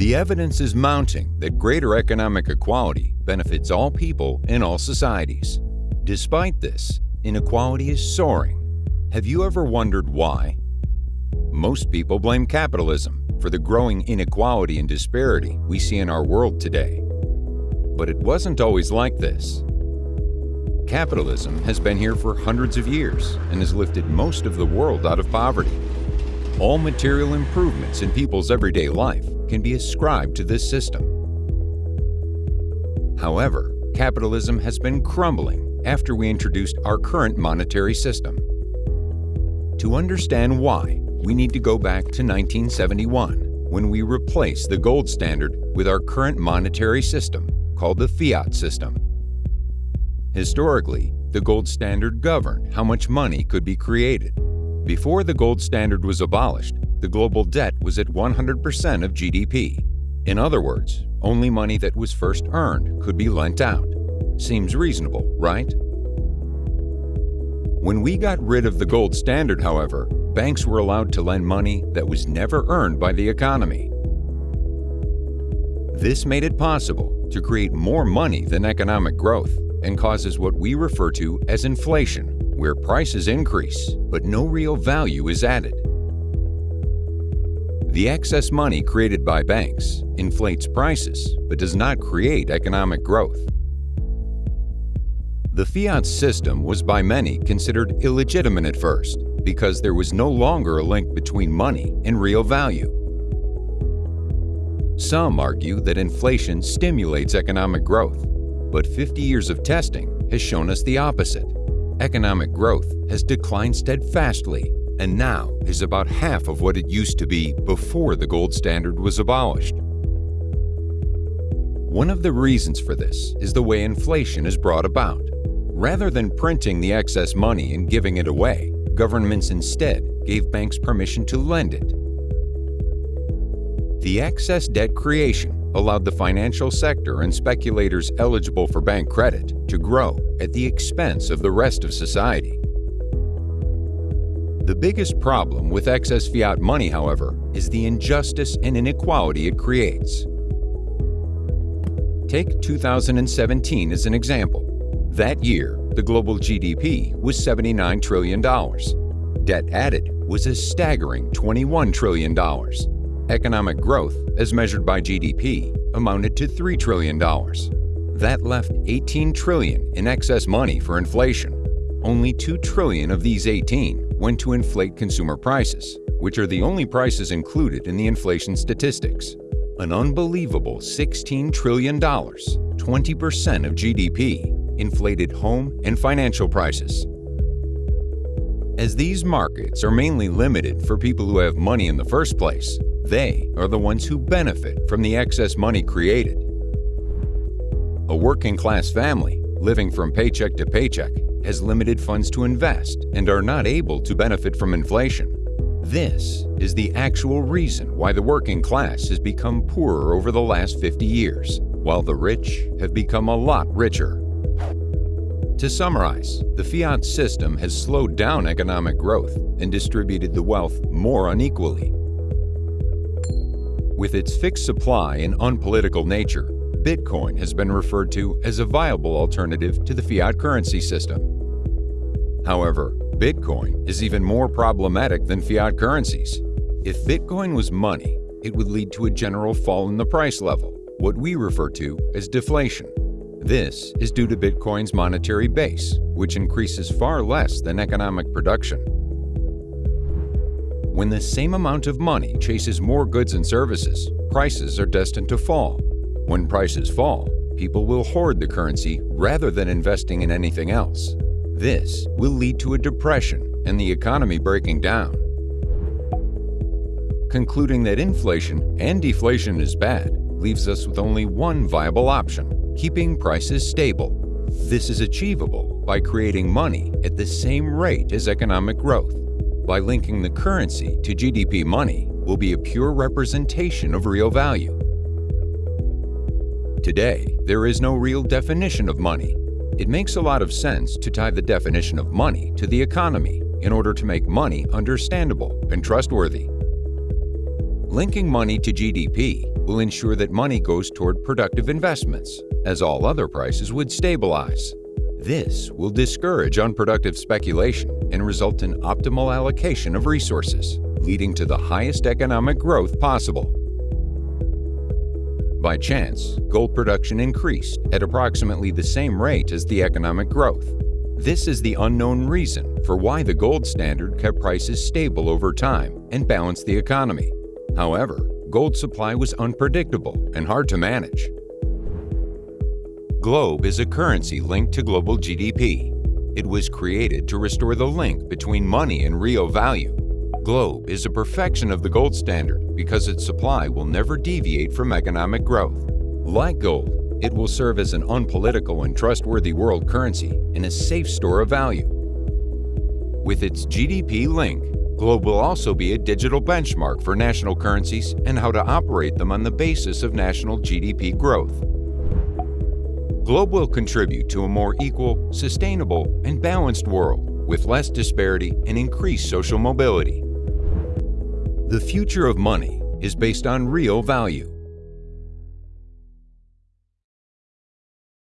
The evidence is mounting that greater economic equality benefits all people in all societies. Despite this, inequality is soaring. Have you ever wondered why? Most people blame capitalism for the growing inequality and disparity we see in our world today. But it wasn't always like this. Capitalism has been here for hundreds of years and has lifted most of the world out of poverty. All material improvements in people's everyday life can be ascribed to this system. However, capitalism has been crumbling after we introduced our current monetary system. To understand why, we need to go back to 1971, when we replaced the gold standard with our current monetary system, called the fiat system. Historically, the gold standard governed how much money could be created. Before the gold standard was abolished, the global debt was at 100% of GDP. In other words, only money that was first earned could be lent out. Seems reasonable, right? When we got rid of the gold standard, however, banks were allowed to lend money that was never earned by the economy. This made it possible to create more money than economic growth and causes what we refer to as inflation, where prices increase but no real value is added. The excess money created by banks inflates prices but does not create economic growth. The fiat system was by many considered illegitimate at first because there was no longer a link between money and real value. Some argue that inflation stimulates economic growth, but 50 years of testing has shown us the opposite. Economic growth has declined steadfastly and now is about half of what it used to be before the gold standard was abolished. One of the reasons for this is the way inflation is brought about. Rather than printing the excess money and giving it away, governments instead gave banks permission to lend it. The excess debt creation allowed the financial sector and speculators eligible for bank credit to grow at the expense of the rest of society. The biggest problem with excess fiat money, however, is the injustice and inequality it creates. Take 2017 as an example. That year, the global GDP was $79 trillion. Debt added was a staggering $21 trillion. Economic growth, as measured by GDP, amounted to $3 trillion. That left 18 trillion in excess money for inflation. Only 2 trillion of these 18 went to inflate consumer prices, which are the only prices included in the inflation statistics. An unbelievable $16 trillion, 20% of GDP, inflated home and financial prices. As these markets are mainly limited for people who have money in the first place, they are the ones who benefit from the excess money created. A working class family, living from paycheck to paycheck, has limited funds to invest and are not able to benefit from inflation. This is the actual reason why the working class has become poorer over the last 50 years, while the rich have become a lot richer. To summarize, the fiat system has slowed down economic growth and distributed the wealth more unequally. With its fixed supply and unpolitical nature, Bitcoin has been referred to as a viable alternative to the fiat currency system. However, Bitcoin is even more problematic than fiat currencies. If Bitcoin was money, it would lead to a general fall in the price level, what we refer to as deflation. This is due to Bitcoin's monetary base, which increases far less than economic production. When the same amount of money chases more goods and services, prices are destined to fall. When prices fall, people will hoard the currency rather than investing in anything else. This will lead to a depression and the economy breaking down. Concluding that inflation and deflation is bad leaves us with only one viable option, keeping prices stable. This is achievable by creating money at the same rate as economic growth by linking the currency to GDP money will be a pure representation of real value. Today, there is no real definition of money. It makes a lot of sense to tie the definition of money to the economy in order to make money understandable and trustworthy. Linking money to GDP will ensure that money goes toward productive investments, as all other prices would stabilize. This will discourage unproductive speculation and result in optimal allocation of resources, leading to the highest economic growth possible. By chance, gold production increased at approximately the same rate as the economic growth. This is the unknown reason for why the gold standard kept prices stable over time and balanced the economy. However, gold supply was unpredictable and hard to manage. GLOBE is a currency linked to global GDP. It was created to restore the link between money and real value. GLOBE is a perfection of the gold standard because its supply will never deviate from economic growth. Like gold, it will serve as an unpolitical and trustworthy world currency and a safe store of value. With its GDP link, GLOBE will also be a digital benchmark for national currencies and how to operate them on the basis of national GDP growth. GLOBE will contribute to a more equal, sustainable, and balanced world with less disparity and increased social mobility. The future of money is based on real value.